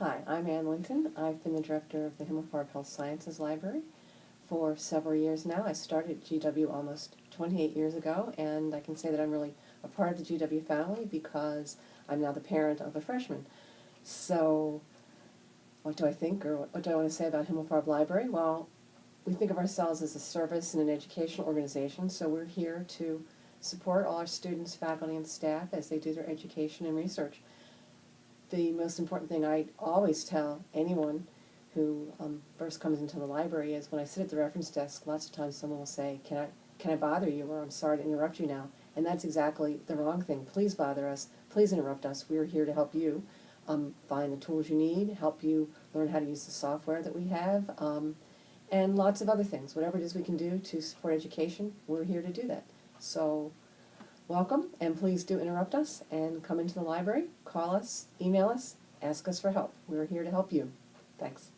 Hi, I'm Anne Linton. I've been the director of the Himmelfarb Health Sciences Library for several years now. I started GW almost 28 years ago, and I can say that I'm really a part of the GW family because I'm now the parent of a freshman. So, what do I think, or what do I want to say about Himmelfarb Library? Well, we think of ourselves as a service and an educational organization, so we're here to support all our students, faculty, and staff as they do their education and research the most important thing I always tell anyone who um, first comes into the library is when I sit at the reference desk, lots of times someone will say, can I, can I bother you, or I'm sorry to interrupt you now. And that's exactly the wrong thing. Please bother us, please interrupt us, we're here to help you um, find the tools you need, help you learn how to use the software that we have, um, and lots of other things. Whatever it is we can do to support education, we're here to do that. So, welcome, and please do interrupt us and come into the library, call us, email us, ask us for help. We're here to help you. Thanks.